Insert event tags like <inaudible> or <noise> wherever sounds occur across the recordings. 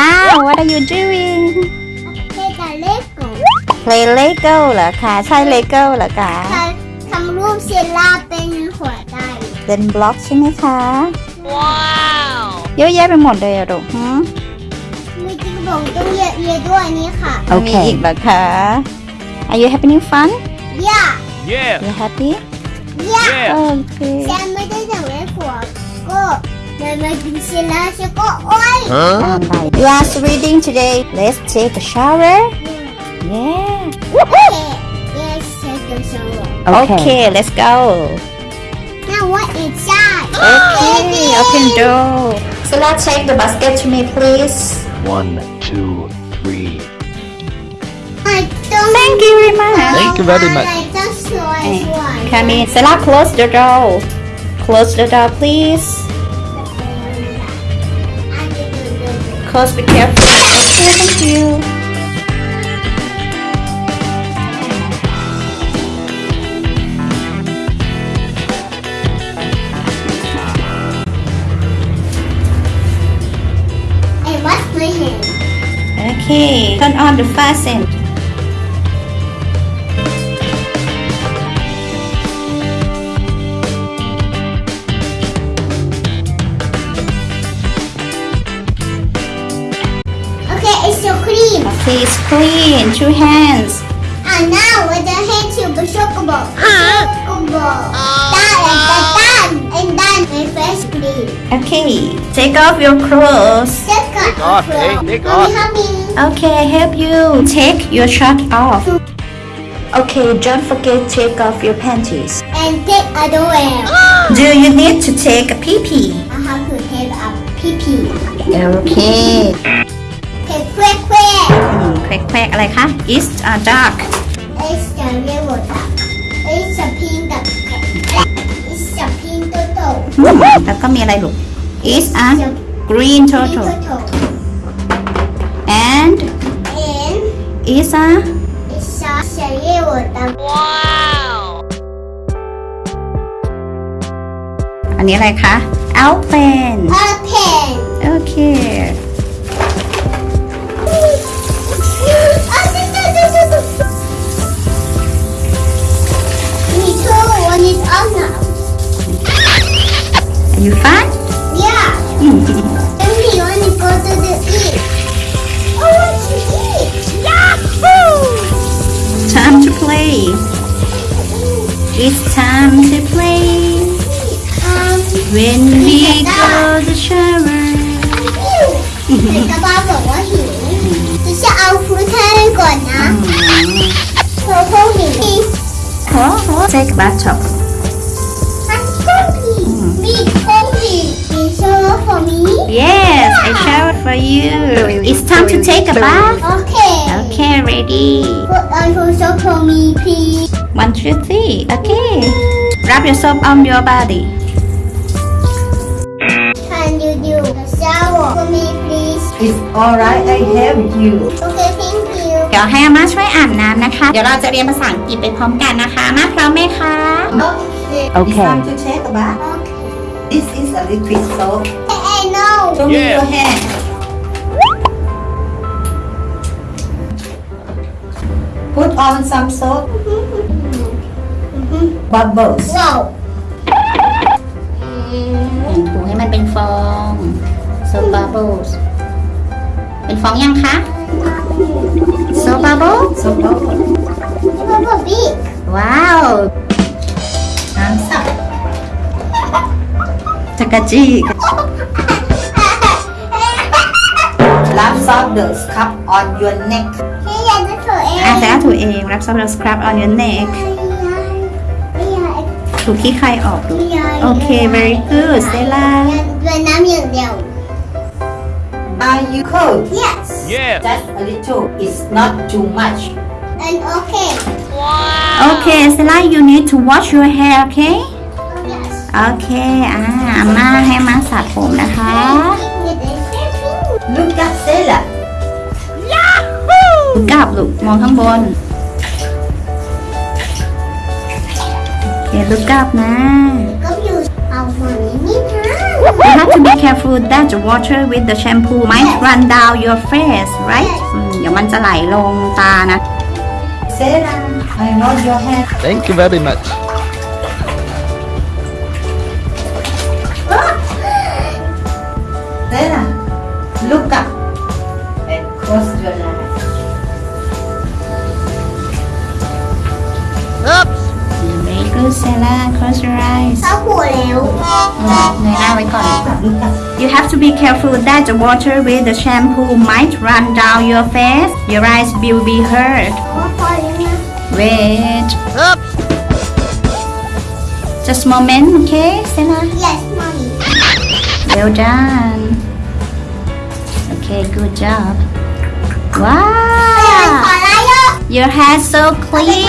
ล่า what are you doing เล่นแต่เล็กก่อน play Lego เหรอคะใช่ Lego เหรอคะทำรูปเซล่าเป็นหัวใจเป็นบล็อกใช่ไหมคะ ว้าวเยอะแยะไปหมดเลยอะลูกหืมมีจริงผมต้องเยอะๆด้วยนี่ค่ะโอเคอีกเหรอคะ Are you having fun ย่า Yeah. You happy ย่า Yeah. โอเคแซมไม่ได้สั่งให้ผัวก็เดินมากินเซล่าฉันก็โอ๊ย Huh? Yes, reading today. Let's take a shower. Yeah. Okay. Let's take a shower. Okay. okay, let's go. Now what is that? Okay, open door. So let's take the basket to me, please. One, two, three. I don't Thank you very much. Thank you very much. Eh, come in. Sela, close the door. Close the door, please. Close, be careful. Okay, thank you. and what's my hand Okay, turn on the fasten. It's so clean Okay, clean. Two hands. and now with the hand to be shockable shockable done and done and done my face clean Okay, take off your clothes. take off, eh? Take off. help me Okay, I help you. Take your shirt off. Okay, don't forget to take off your panties. and take underwear <gasps> Do you need to take a pee pee? I have to take a pee pee Okay. take quick quick แควกๆอะไรคะ It's uh, dark. it's the real duck it's a pink duck it's a pink turtle แล้วก็มีอะไรลูก It's a it's a green pink turtle. turtle And and it's a it's a real duck อันนี้อะไรคะ Alpen. a pen Okay. Me When we go to shower. แต่กระบ้าบอกว่าหิวจะเอาฟูดให้ก่อนนะเพราะพวกหิว Oh, oh. Take a bathtub. มันต้องมีมีต้องมีมีโซ่ for me Yes, I showered for you. It's time to take a bath. โอเค Okay, ready. put on for so for me please One, two, three. Okay. Rub your soap on your body. Shower for me please It's alright, I help you. okay thank you เดี๋ยวให้อาม่าช่วยอาบน้ำนะคะ เดี๋ยวเราจะเรียนภาษาอังกฤษไปพร้อมกันนะคะอามาพร้อมไหมคะ okay Okay. It's time to take a bath. okay This is a liquid soap. I know Show me Yeah. your hand. Put on some soap. Bubbles. wow ถูให้มันเป็นฟอง so bubbles เป็นฟองยังคะ so bubble So bubbles. Papa big ว้าว Hands up. จักรจี้ Rub soap the scalp on your neck. พี่อยากจะถูเองอาแต่ถูเองรับ some of the scrub on your neck ไม่อยากถูขี้ใครออกดูไม่อยากโอเค very good เซล่าเป็นน้ำอย่างเดียว Are you cold? yes Yeah. Just a little. It's not too much. and okay โอเคเซล่า you need to wash your hair okay oh yes โอเคอ่าอาม่าให้มาสระผมนะคะ Look at Stella. กลับลูกมองข้างบน โอเคลูกกลับนะ You have to be careful that the water with the shampoo might run down your face right อืมเดี๋ยวมันจะไหลลงตานะ Sarah I want your hand Thank you very much. You have to be careful that the water with the shampoo might run down your face. Your eyes will be hurt. Wait. Just a moment, okay, Senna? Yes, mommy. Well done. Okay, good job. Wow! Your hair's so clean.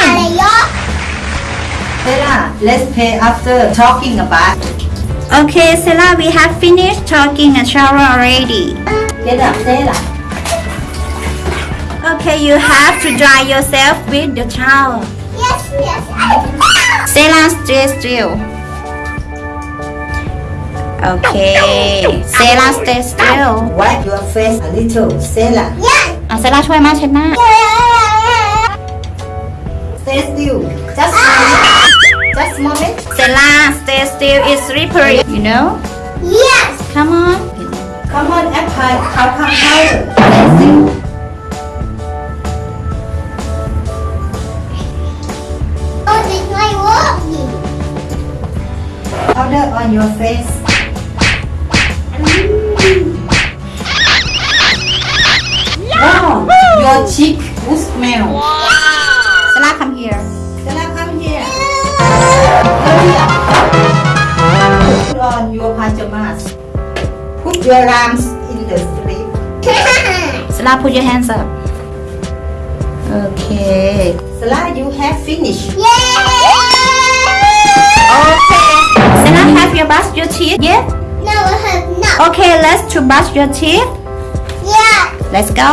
Senna, let's pay after talking about Okay Sarah we have finished talking a shower already get up Sarah Okay you have to dry yourself with the towel yes yes Sarah stay still Okay Sarah stay still wipe your face a little Sarah yes อ่ะเซล่าช่วยมาเช็ดหน้า stay still just moment just moment The last, stay still, is slippery. You know? Yes. Come on. Come on, Apple. How come how? Powder on your face. Mm. Wow, your cheek will smell. Wow. Your arms in the sleeve เซล่า put your hands up Okay Sarah you have finished Okay Sarah have you brush your teeth yeah no I have not Okay let's to brush your teeth yeah Let's go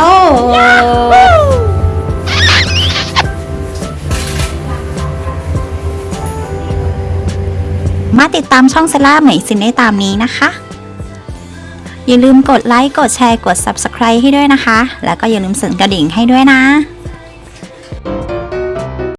มาติดตามช่องเซล่าใหม่สินได้ตามนี้นะคะ อย่าลืมกดไลค์ กดแชร์ กด Subscribe ให้ด้วยนะคะ แล้วก็อย่าลืมสั่นกระดิ่งให้ด้วยนะ